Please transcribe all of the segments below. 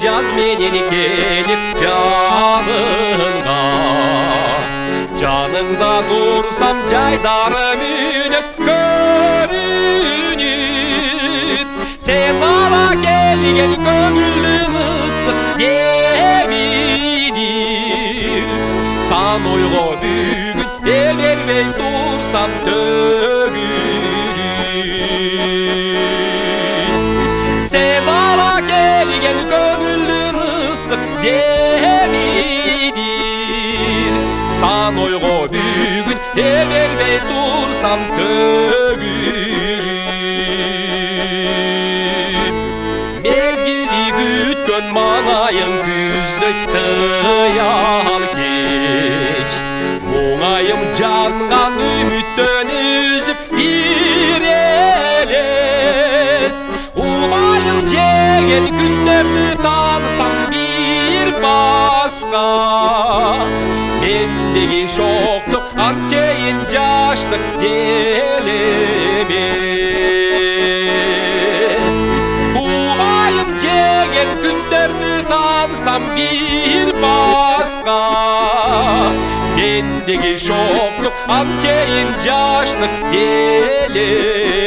cazminin gelip canında Canında dursam caydanım ünüz gönünüp Sen bana gel gel gönüllüm ısıp gemidir. San uygu büyük demir ve dursam dövülür Sen gemidir Sanoygo bügün eberbey dursam kögülüp Mezgili gütkön manayım güzdök tıyal geç. Muğayım cangan ümittönüp алысқа мендегі жоқтық артейін жаштық делемес емес уайым деген күндерді таңсам бір басқа мендегі жоқтық артейін жаштық делемес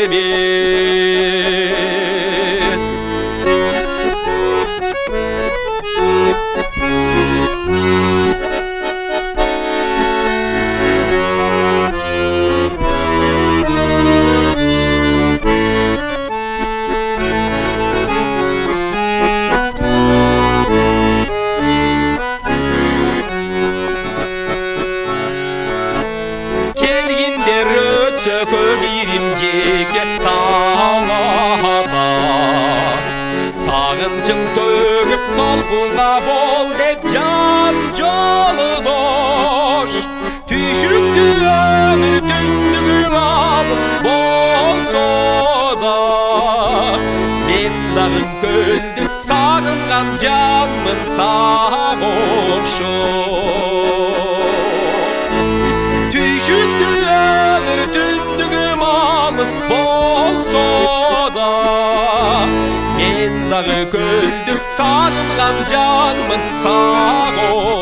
өтсө көмирим жеке талада сағынчың төгіп толқынға бол деп жан жолдош түйшікті өмір түндігің алыс болса да мен дағы көлді сағынған жанмын саған оқшоқ Түйшікті өмір түндігім алыс болса да Мен дағы көлді сағынған жанмын оқшоқ